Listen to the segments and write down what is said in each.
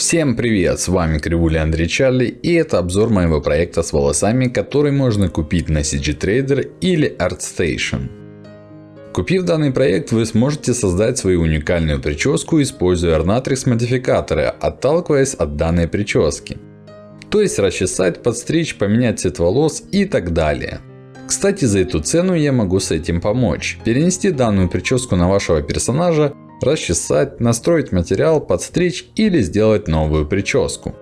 Всем привет, с вами Кривуля Андрей Чарли и это обзор моего проекта с волосами, который можно купить на CG Trader или ArtStation. Купив данный проект, вы сможете создать свою уникальную прическу, используя Ornatrix модификаторы, отталкиваясь от данной прически. То есть расчесать, подстричь, поменять цвет волос и так далее. Кстати, за эту цену я могу с этим помочь. Перенести данную прическу на вашего персонажа расчесать, настроить материал, подстричь или сделать новую прическу.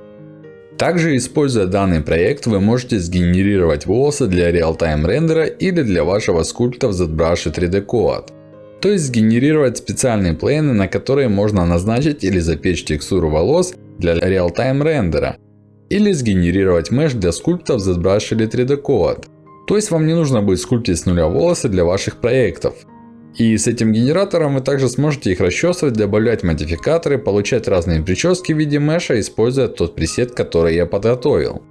Также используя данный проект вы можете сгенерировать волосы для реал-тайм рендера или для вашего скульпта в ZBrush и 3D Code. То есть сгенерировать специальные плейны, на которые можно назначить или запечь текстуру волос для реал-тайм рендера. Или сгенерировать меш для скульптов в ZBrush или 3D Code. То есть вам не нужно будет скульптить с нуля волосы для ваших проектов. И с этим генератором вы также сможете их расчесывать, добавлять модификаторы, получать разные прически в виде меша, используя тот пресет, который я подготовил.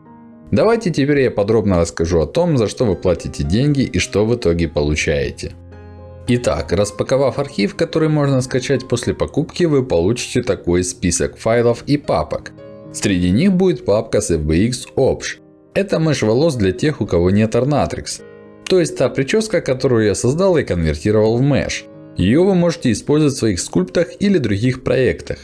Давайте теперь я подробно расскажу о том, за что вы платите деньги и что в итоге получаете. Итак, распаковав архив, который можно скачать после покупки, вы получите такой список файлов и папок. Среди них будет папка с FBX Opsh. Это меш волос для тех, у кого нет Ornatrix. То есть та прическа, которую я создал и конвертировал в Mesh. Ее вы можете использовать в своих скульптах или других проектах.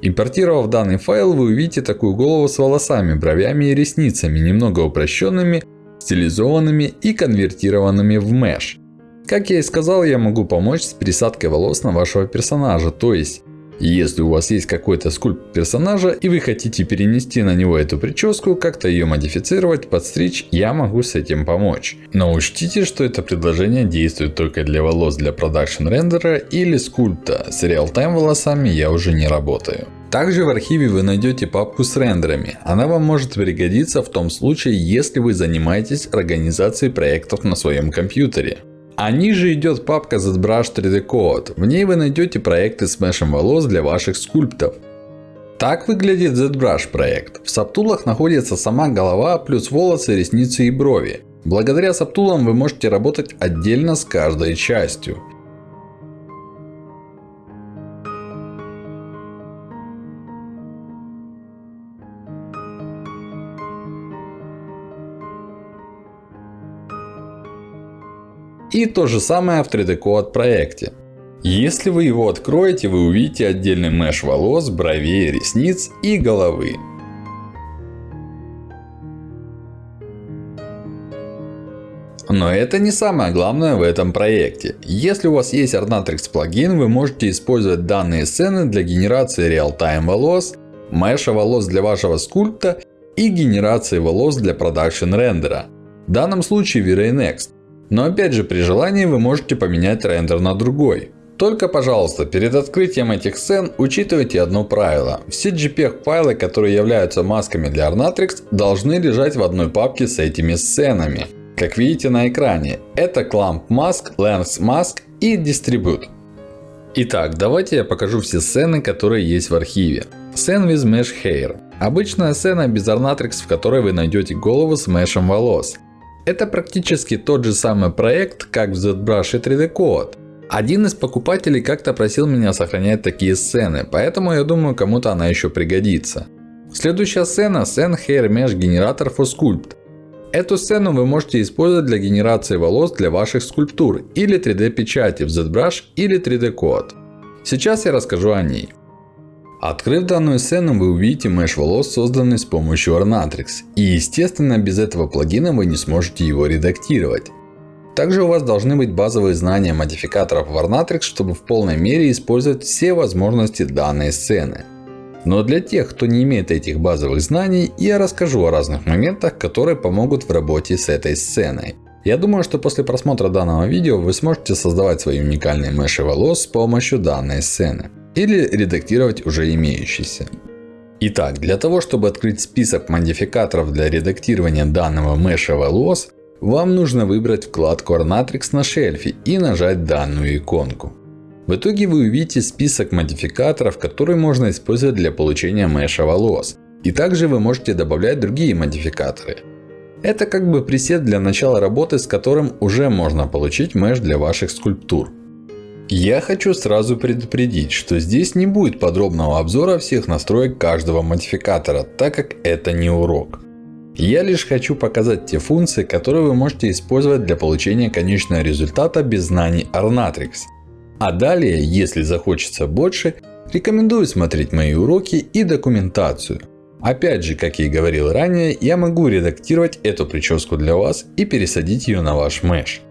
Импортировав данный файл, вы увидите такую голову с волосами, бровями и ресницами, немного упрощенными, стилизованными и конвертированными в Mesh. Как я и сказал, я могу помочь с пересадкой волос на вашего персонажа. То есть, если у вас есть какой-то скульпт персонажа и вы хотите перенести на него эту прическу, как-то ее модифицировать, подстричь, я могу с этим помочь. Но учтите, что это предложение действует только для волос для продакшн рендера или скульпта. С реал-тайм волосами я уже не работаю. Также в архиве вы найдете папку с рендерами. Она вам может пригодиться в том случае, если вы занимаетесь организацией проектов на своем компьютере. А ниже идет папка ZBrush 3D Code. В ней вы найдете проекты с мешем волос для ваших скульптов. Так выглядит ZBrush проект. В сабтулах находится сама голова, плюс волосы, ресницы и брови. Благодаря сабтулам вы можете работать отдельно с каждой частью. И то же самое в 3D Code проекте. Если вы его откроете, вы увидите отдельный меш волос, бровей, ресниц и головы. Но это не самое главное в этом проекте. Если у вас есть Ornatrix плагин, вы можете использовать данные сцены для генерации реал-тайм волос, меша волос для вашего скульпта и генерации волос для продакшн рендера. В данном случае V-Ray Next. Но опять же, при желании вы можете поменять рендер на другой. Только, пожалуйста, перед открытием этих сцен учитывайте одно правило. Все JPEG файлы, которые являются масками для Ornatrix, должны лежать в одной папке с этими сценами. Как видите на экране, это Clamp Mask, Length Mask и Distribute. Итак, давайте я покажу все сцены, которые есть в архиве. Scene with Mesh Hair. Обычная сцена без Ornatrix, в которой вы найдете голову с мешем волос. Это практически тот же самый проект, как в ZBrush и 3D Code. Один из покупателей как-то просил меня сохранять такие сцены, поэтому я думаю кому-то она еще пригодится. Следующая сцена Scene Hair Mesh Generator for Sculpt. Эту сцену вы можете использовать для генерации волос для ваших скульптур или 3D печати в ZBrush или 3D Code. Сейчас я расскажу о ней. Открыв данную сцену, вы увидите меш волос, созданный с помощью Ornatrix. И естественно, без этого плагина вы не сможете его редактировать. Также у вас должны быть базовые знания модификаторов в Ornatrix, чтобы в полной мере использовать все возможности данной сцены. Но для тех, кто не имеет этих базовых знаний, я расскажу о разных моментах, которые помогут в работе с этой сценой. Я думаю, что после просмотра данного видео вы сможете создавать свои уникальные меши волос с помощью данной сцены или редактировать уже имеющиеся. Итак, для того, чтобы открыть список модификаторов для редактирования данного меша волос, вам нужно выбрать вкладку Ornatrix на шельфе и нажать данную иконку. В итоге вы увидите список модификаторов, которые можно использовать для получения меша волос. И также вы можете добавлять другие модификаторы. Это как бы пресет для начала работы, с которым уже можно получить меш для ваших скульптур. Я хочу сразу предупредить, что здесь не будет подробного обзора всех настроек каждого модификатора, так как это не урок. Я лишь хочу показать те функции, которые вы можете использовать для получения конечного результата без знаний Arnatrix. А далее, если захочется больше, рекомендую смотреть мои уроки и документацию. Опять же, как я и говорил ранее, я могу редактировать эту прическу для вас и пересадить ее на ваш меш.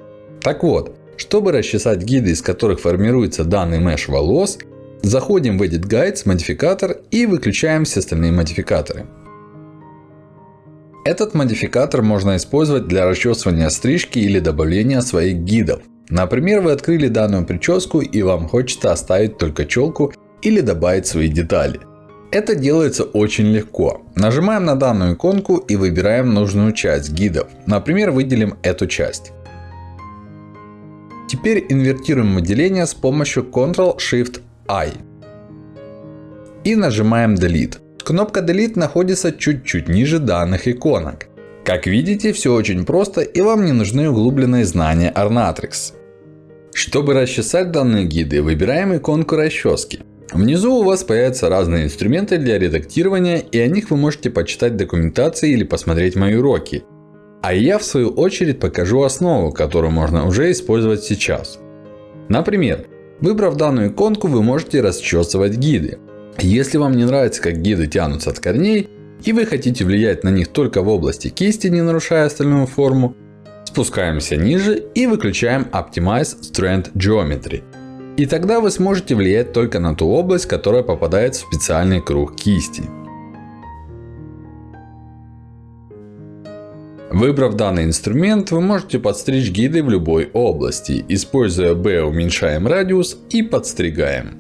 Так вот, чтобы расчесать гиды, из которых формируется данный меш волос, заходим в Edit Guides, модификатор и выключаем все остальные модификаторы. Этот модификатор можно использовать для расчесывания стрижки или добавления своих гидов. Например, вы открыли данную прическу и вам хочется оставить только челку или добавить свои детали. Это делается очень легко. Нажимаем на данную иконку и выбираем нужную часть гидов. Например, выделим эту часть. Теперь инвертируем выделение с помощью Ctrl-Shift-I. И нажимаем Delete. Кнопка Delete находится чуть-чуть ниже данных иконок. Как видите, все очень просто и вам не нужны углубленные знания Arnatrix. Чтобы расчесать данные гиды, выбираем иконку расчески. Внизу у вас появятся разные инструменты для редактирования и о них вы можете почитать документации или посмотреть мои уроки. А я в свою очередь покажу основу, которую можно уже использовать сейчас. Например, выбрав данную иконку, вы можете расчесывать гиды. Если вам не нравится, как гиды тянутся от корней, и вы хотите влиять на них только в области кисти, не нарушая остальную форму, спускаемся ниже и выключаем Optimize Strand Geometry. И тогда вы сможете влиять только на ту область, которая попадает в специальный круг кисти. Выбрав данный инструмент, вы можете подстричь гиды в любой области. Используя B уменьшаем радиус и подстригаем.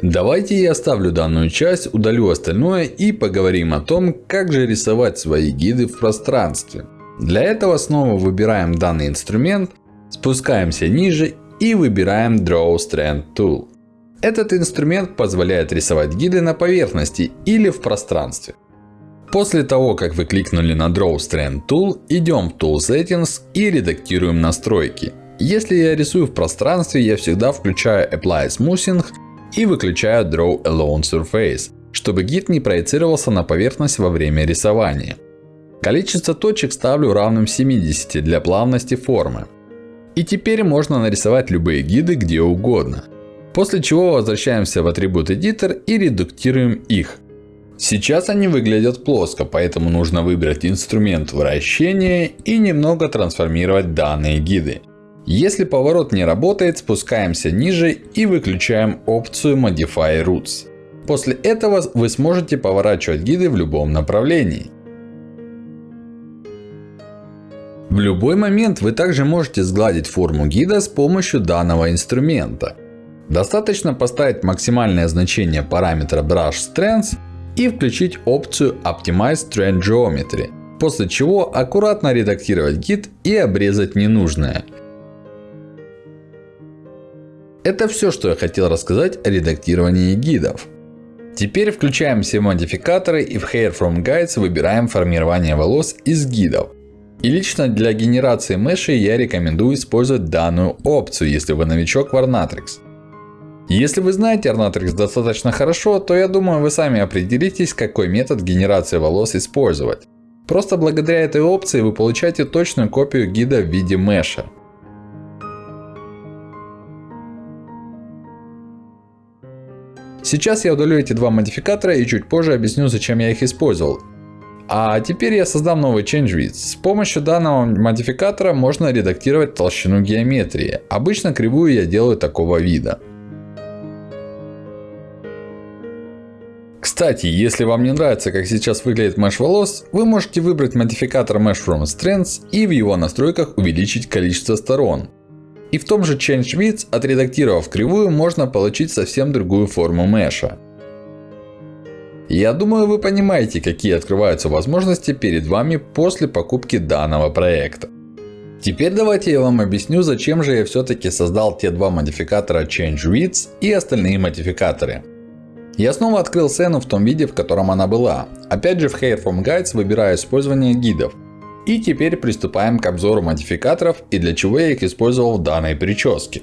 Давайте я оставлю данную часть, удалю остальное и поговорим о том, как же рисовать свои гиды в пространстве. Для этого снова выбираем данный инструмент, спускаемся ниже и выбираем Draw Strand Tool. Этот инструмент позволяет рисовать гиды на поверхности или в пространстве. После того, как вы кликнули на Draw Strand Tool, идем в Tool Settings и редактируем настройки. Если я рисую в пространстве, я всегда включаю Apply Smoothing и выключаю Draw Alone Surface, чтобы гид не проецировался на поверхность во время рисования. Количество точек ставлю равным 70 для плавности формы. И теперь можно нарисовать любые гиды где угодно. После чего возвращаемся в атрибут Editor и редуктируем их. Сейчас они выглядят плоско, поэтому нужно выбрать инструмент вращения и немного трансформировать данные гиды. Если поворот не работает, спускаемся ниже и выключаем опцию Modify Roots. После этого вы сможете поворачивать гиды в любом направлении. В любой момент вы также можете сгладить форму гида с помощью данного инструмента. Достаточно поставить максимальное значение параметра Brush Strength и включить опцию Optimize Strand Geometry. После чего аккуратно редактировать гид и обрезать ненужное. Это все, что я хотел рассказать о редактировании гидов. Теперь включаем все модификаторы и в Hair from Guides выбираем формирование волос из гидов. И лично для генерации меши я рекомендую использовать данную опцию, если вы новичок в Arnatrix. Если вы знаете Arnatrix достаточно хорошо, то я думаю вы сами определитесь, какой метод генерации волос использовать. Просто благодаря этой опции вы получаете точную копию гида в виде меша. Сейчас я удалю эти два модификатора и чуть позже объясню, зачем я их использовал. А теперь я создам новый Change Width. С помощью данного модификатора можно редактировать толщину геометрии. Обычно кривую я делаю такого вида. Кстати, если вам не нравится, как сейчас выглядит mesh волос, вы можете выбрать модификатор Mesh from Strengths и в его настройках увеличить количество сторон. И в том же Change Width, отредактировав кривую, можно получить совсем другую форму меша. Я думаю, вы понимаете, какие открываются возможности перед вами после покупки данного проекта. Теперь давайте я вам объясню, зачем же я все-таки создал те два модификатора Change Width и остальные модификаторы. Я снова открыл сцену в том виде, в котором она была. Опять же в Hair from Guides выбираю использование гидов. И теперь приступаем к обзору модификаторов и для чего я их использовал в данной прическе.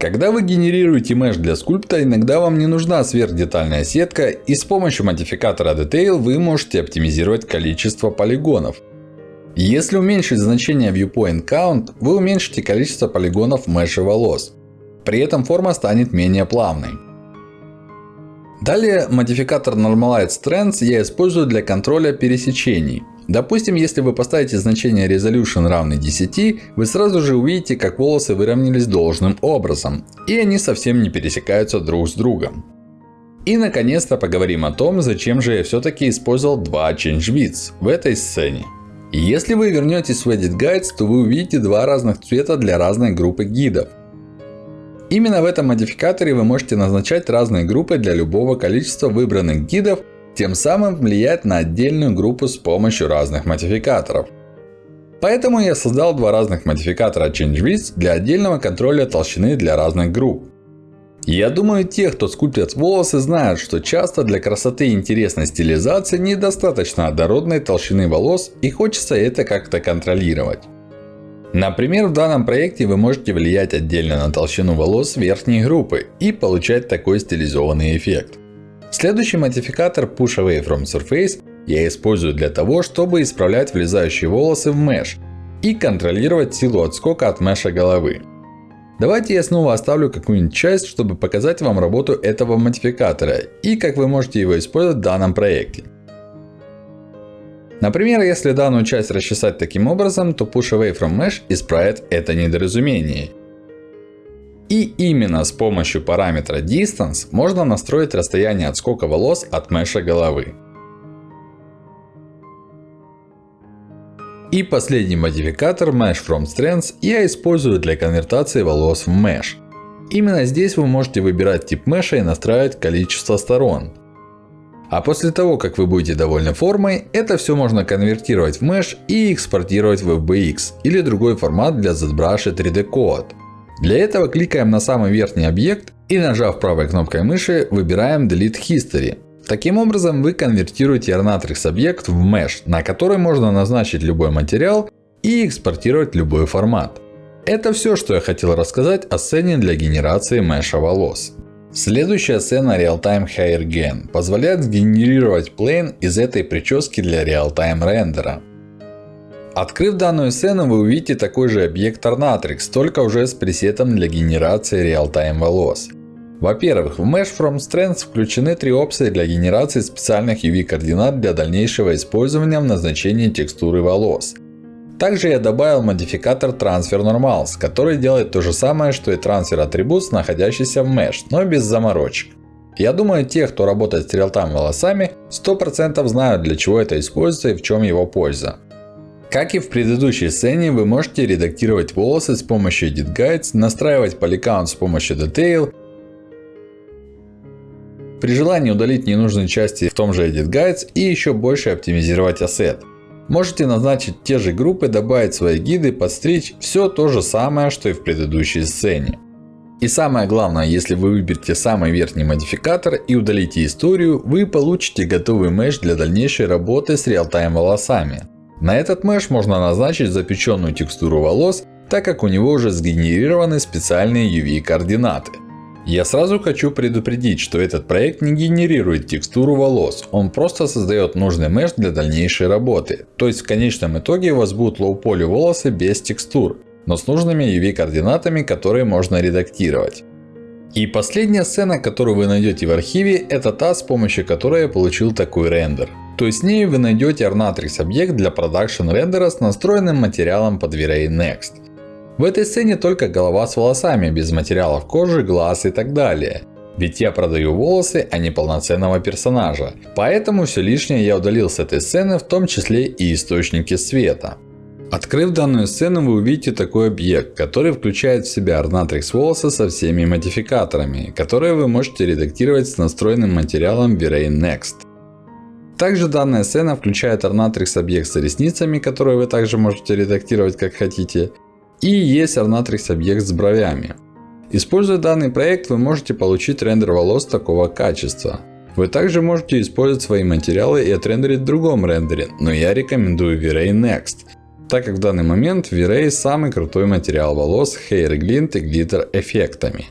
Когда вы генерируете меш для скульпта, иногда вам не нужна сверхдетальная сетка, и с помощью модификатора Detail вы можете оптимизировать количество полигонов. Если уменьшить значение Viewpoint Count, вы уменьшите количество полигонов в меше волос. При этом форма станет менее плавной. Далее модификатор Normalize Trends я использую для контроля пересечений. Допустим, если вы поставите значение Resolution равный 10, вы сразу же увидите, как волосы выровнялись должным образом. И они совсем не пересекаются друг с другом. И наконец-то поговорим о том, зачем же я все-таки использовал два Change Widths в этой сцене. Если вы вернетесь в Edit Guides, то вы увидите два разных цвета для разной группы гидов. Именно в этом модификаторе вы можете назначать разные группы для любого количества выбранных гидов, тем самым влиять на отдельную группу с помощью разных модификаторов. Поэтому я создал два разных модификатора ChangeWidth для отдельного контроля толщины для разных групп. Я думаю, те, кто скульптят волосы, знают, что часто для красоты и интересной стилизации недостаточно однородной толщины волос и хочется это как-то контролировать. Например, в данном проекте вы можете влиять отдельно на толщину волос верхней группы и получать такой стилизованный эффект. Следующий модификатор Push Away from Surface я использую для того, чтобы исправлять влезающие волосы в меш и контролировать силу отскока от меша головы. Давайте я снова оставлю какую-нибудь часть, чтобы показать вам работу этого модификатора и как вы можете его использовать в данном проекте. Например, если данную часть расчесать таким образом, то Push Away from Mesh исправит это недоразумение. И именно с помощью параметра Distance можно настроить расстояние отскока волос от меша головы. И последний модификатор Mesh from Strands я использую для конвертации волос в Mesh. Именно здесь вы можете выбирать тип меша и настраивать количество сторон. А после того, как вы будете довольны формой, это все можно конвертировать в Mesh и экспортировать в FBX или другой формат для ZBrush 3D Code. Для этого кликаем на самый верхний объект и нажав правой кнопкой мыши выбираем Delete History. Таким образом вы конвертируете Ornatrix объект в Mesh, на который можно назначить любой материал и экспортировать любой формат. Это все, что я хотел рассказать о сцене для генерации меша волос. Следующая сцена Realtime Hair Gen позволяет сгенерировать плейн из этой прически для реалтайм рендера. Открыв данную сцену, вы увидите такой же объект Ornatrix, только уже с пресетом для генерации реалтайм волос. Во-первых, в Mesh from Strands включены три опции для генерации специальных UV координат для дальнейшего использования в назначении текстуры волос. Также я добавил модификатор Transfer Normals, который делает то же самое, что и Transfer Attributes, находящийся в Mesh, но без заморочек. Я думаю, те, кто работает с реалтайм волосами, 100% знают для чего это используется и в чем его польза. Как и в предыдущей сцене, вы можете редактировать волосы с помощью Edit Guides, настраивать Polycount с помощью Detail. При желании удалить ненужные части в том же Edit Guides и еще больше оптимизировать ассет. Можете назначить те же группы, добавить свои гиды, подстричь. Все то же самое, что и в предыдущей сцене. И самое главное, если вы выберете самый верхний модификатор и удалите историю, вы получите готовый меш для дальнейшей работы с реалтайм волосами. На этот меш можно назначить запеченную текстуру волос, так как у него уже сгенерированы специальные UV координаты. Я сразу хочу предупредить, что этот проект не генерирует текстуру волос. Он просто создает нужный меш для дальнейшей работы. То есть в конечном итоге у вас будут low-poly волосы без текстур. Но с нужными UV координатами, которые можно редактировать. И последняя сцена, которую вы найдете в архиве, это та, с помощью которой я получил такой рендер. То есть с ней вы найдете Ornatrix объект для продакшн рендера с настроенным материалом под V-Ray Next. В этой сцене только голова с волосами, без материалов кожи, глаз и так далее. Ведь я продаю волосы, а не полноценного персонажа. Поэтому все лишнее я удалил с этой сцены, в том числе и источники света. Открыв данную сцену, вы увидите такой объект, который включает в себя Ornatrix волосы со всеми модификаторами, которые вы можете редактировать с настроенным материалом V-Ray Next. Также данная сцена включает Ornatrix объект с ресницами, которые вы также можете редактировать как хотите. И есть Ornatrix объект с бровями. Используя данный проект, вы можете получить рендер волос такого качества. Вы также можете использовать свои материалы и отрендерить в другом рендере, но я рекомендую V-Ray Next. Так как в данный момент V-Ray самый крутой материал волос с Hair Glint и Glitter эффектами.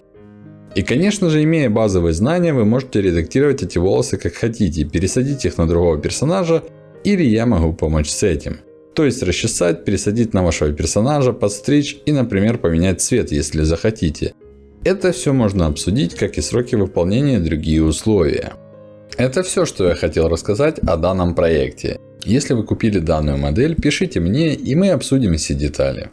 И конечно же, имея базовые знания, вы можете редактировать эти волосы как хотите, пересадить их на другого персонажа, или я могу помочь с этим. То есть расчесать, пересадить на вашего персонажа, подстричь и, например, поменять цвет, если захотите. Это все можно обсудить, как и сроки выполнения и другие условия. Это все, что я хотел рассказать о данном проекте. Если вы купили данную модель, пишите мне и мы обсудим все детали.